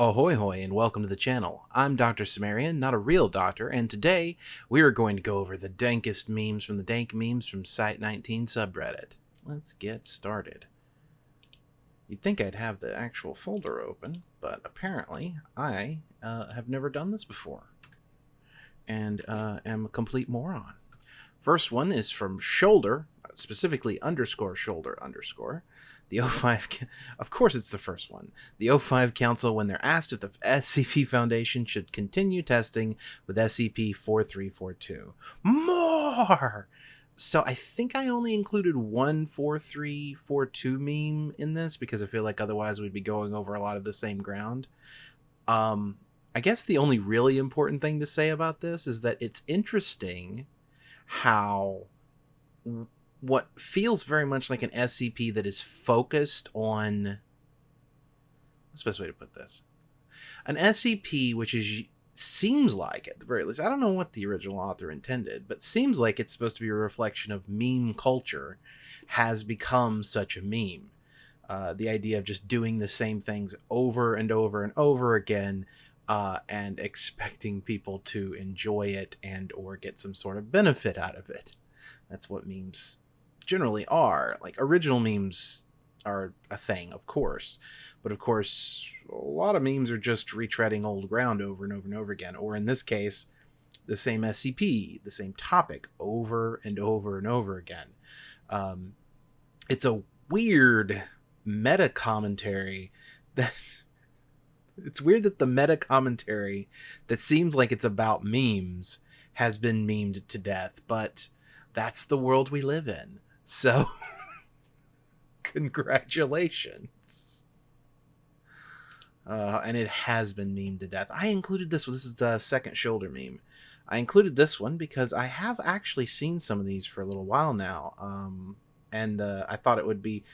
Ahoy hoy and welcome to the channel. I'm Dr. Cimmerian, not a real doctor, and today we are going to go over the dankest memes from the dank memes from Site19 subreddit. Let's get started. You'd think I'd have the actual folder open, but apparently I uh, have never done this before and uh, am a complete moron. First one is from Shoulder, specifically underscore shoulder underscore. The O5, of course, it's the first one. The O5 Council, when they're asked if the SCP Foundation should continue testing with SCP 4342. More! So I think I only included one 4342 meme in this because I feel like otherwise we'd be going over a lot of the same ground. Um, I guess the only really important thing to say about this is that it's interesting how what feels very much like an SCP that is focused on what's the best way to put this? An SCP which is seems like at the very least, I don't know what the original author intended, but seems like it's supposed to be a reflection of meme culture has become such a meme. Uh, the idea of just doing the same things over and over and over again uh, and expecting people to enjoy it and or get some sort of benefit out of it. That's what memes generally are. Like original memes are a thing, of course, but of course, a lot of memes are just retreading old ground over and over and over again. Or in this case, the same SCP, the same topic over and over and over again. Um, it's a weird meta commentary that it's weird that the meta commentary that seems like it's about memes has been memed to death, but that's the world we live in. So, congratulations. Uh, and it has been memed to death. I included this one. This is the second shoulder meme. I included this one because I have actually seen some of these for a little while now. Um, and uh, I thought it would be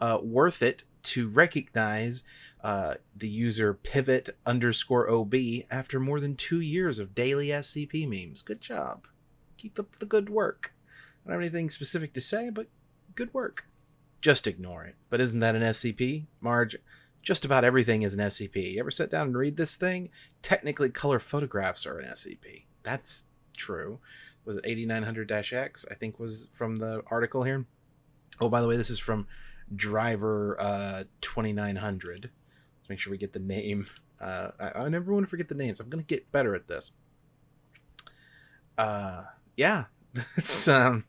uh, worth it to recognize uh, the user pivot underscore OB after more than two years of daily SCP memes. Good job. Keep up the good work. I don't have anything specific to say, but good work. Just ignore it. But isn't that an SCP? Marge, just about everything is an SCP. You ever sit down and read this thing? Technically, color photographs are an SCP. That's true. Was it 8900-X? I think was from the article here. Oh, by the way, this is from Driver uh, 2900. Let's make sure we get the name. Uh, I, I never want to forget the names. I'm going to get better at this. Uh, yeah, it's um,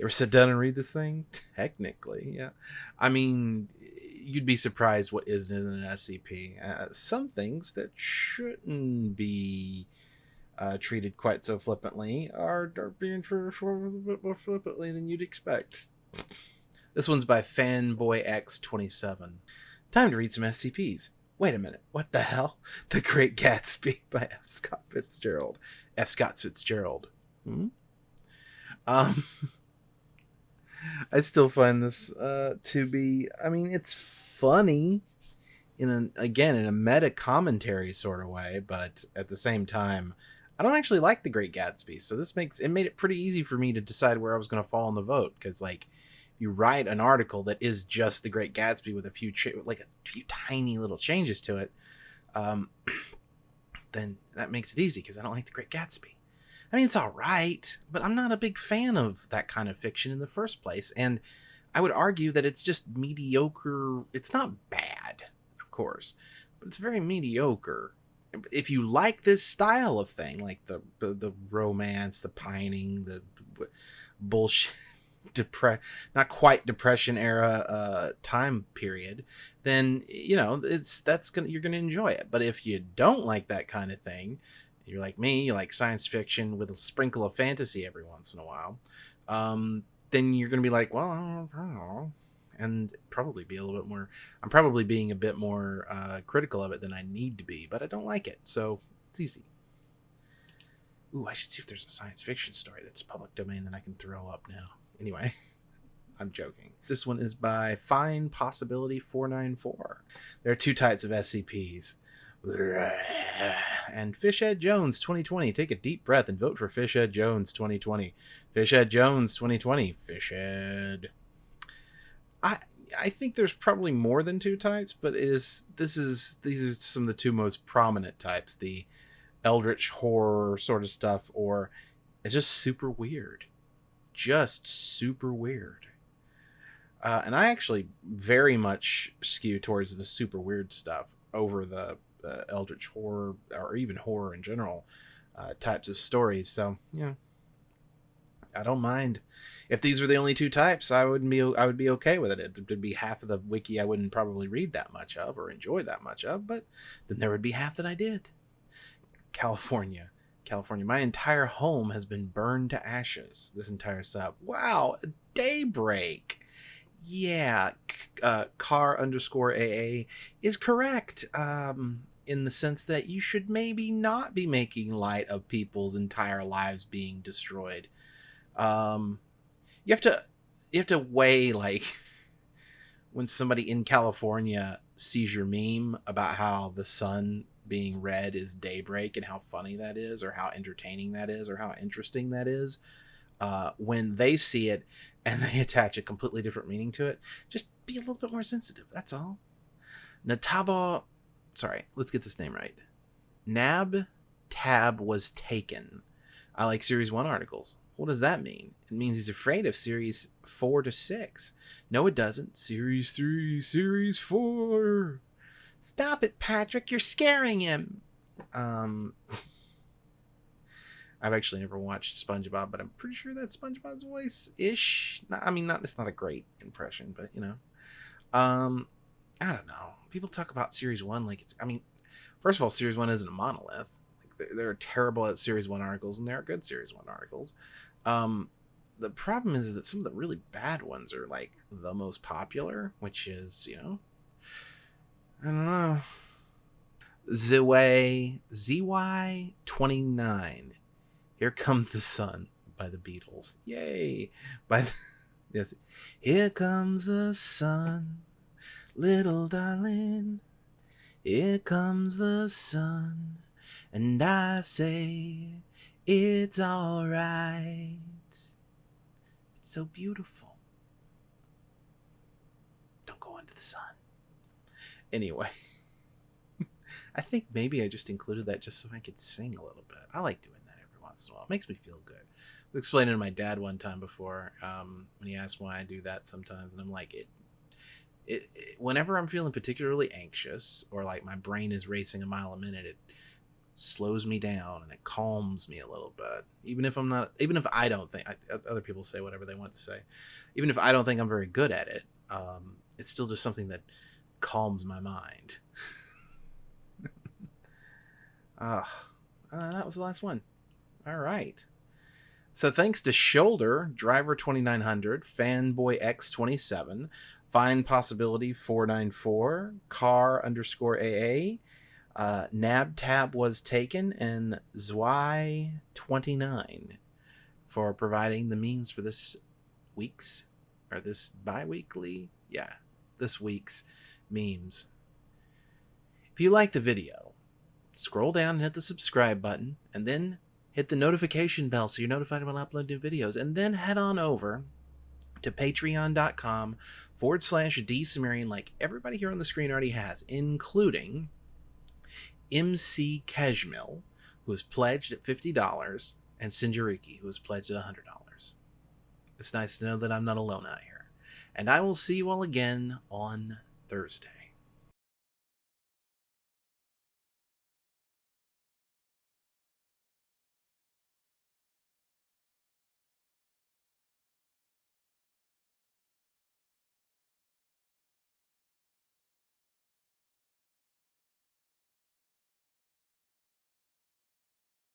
ever sit down and read this thing? Technically, yeah. I mean, you'd be surprised what is and isn't an SCP. Uh, some things that shouldn't be uh, treated quite so flippantly are, are being treated a little bit more flippantly than you'd expect. This one's by FanboyX27. Time to read some SCPs. Wait a minute, what the hell? The Great Gatsby by F. Scott Fitzgerald. F. Scott Fitzgerald. Hmm? Um, I still find this uh, to be. I mean, it's funny in a again in a meta commentary sort of way, but at the same time, I don't actually like The Great Gatsby. So this makes it made it pretty easy for me to decide where I was going to fall in the vote because like you write an article that is just The Great Gatsby with a few like a few tiny little changes to it, um, then that makes it easy because I don't like The Great Gatsby. I mean, it's all right, but I'm not a big fan of that kind of fiction in the first place. And I would argue that it's just mediocre. It's not bad, of course, but it's very mediocre. If you like this style of thing, like the the, the romance, the pining, the bullshit, depre- not quite depression era uh, time period, then you know it's that's gonna you're gonna enjoy it. But if you don't like that kind of thing, you're like me, you like science fiction with a sprinkle of fantasy every once in a while, um, then you're going to be like, well, I don't know. And probably be a little bit more, I'm probably being a bit more uh, critical of it than I need to be, but I don't like it. So it's easy. Ooh, I should see if there's a science fiction story that's public domain that I can throw up now. Anyway, I'm joking. This one is by Fine Possibility 494. There are two types of SCPs and Fishhead Jones 2020. Take a deep breath and vote for Fishhead Jones 2020. Fishhead Jones 2020. Fishhead. I I think there's probably more than two types, but it is this is these are some of the two most prominent types: the eldritch horror sort of stuff, or it's just super weird, just super weird. Uh, and I actually very much skew towards the super weird stuff over the uh, eldritch horror or even horror in general uh, types of stories. So yeah, I don't mind. If these were the only two types, I wouldn't be I would be okay with it. It would be half of the wiki I wouldn't probably read that much of or enjoy that much of, but then there would be half that I did. California. California. My entire home has been burned to ashes. This entire sub. Wow, daybreak. Yeah, uh, car underscore AA is correct. Um, in the sense that you should maybe not be making light of people's entire lives being destroyed. Um, you have to you have to weigh like when somebody in California sees your meme about how the sun being red is daybreak and how funny that is or how entertaining that is or how interesting that is uh, when they see it and they attach a completely different meaning to it just be a little bit more sensitive that's all nataba sorry, let's get this name right. Nab Tab was taken. I like Series 1 articles. What does that mean? It means he's afraid of Series 4 to 6. No, it doesn't. Series 3, Series 4. Stop it, Patrick. You're scaring him. Um, I've actually never watched SpongeBob, but I'm pretty sure that's SpongeBob's voice ish. I mean, not it's not a great impression, but you know. Um, I don't know. People talk about Series One like it's. I mean, first of all, Series One isn't a monolith. Like they're, terrible at Series One articles, and there are good Series One articles. Um, the problem is that some of the really bad ones are like the most popular, which is you know, I don't know. Zway ZY twenty nine. Here comes the sun by the Beatles. Yay! By the, yes, here comes the sun little darling. Here comes the sun, and I say it's alright. It's so beautiful. Don't go into the sun. Anyway, I think maybe I just included that just so I could sing a little bit. I like doing once in a while. It makes me feel good. I was explaining to my dad one time before um, when he asked why I do that sometimes, and I'm like, it it, it, whenever I'm feeling particularly anxious or like my brain is racing a mile a minute, it slows me down and it calms me a little bit. Even if I'm not, even if I don't think, I, other people say whatever they want to say, even if I don't think I'm very good at it, um, it's still just something that calms my mind. Ah, uh, that was the last one. All right. So thanks to Shoulder, Driver 2900, Fanboy X27, Find Possibility 494, Car underscore AA, uh, Nab Tab was taken, and Zwei 29 for providing the means for this week's or this bi weekly, yeah, this week's memes. If you like the video, scroll down and hit the subscribe button, and then hit the notification bell so you're notified when I upload new videos, and then head on over to patreon.com forward slash D Cimmerian, like everybody here on the screen already has, including MC Keshmil, who is pledged at $50, and Sinjariki, who is pledged at $100. It's nice to know that I'm not alone out here. And I will see you all again on Thursday.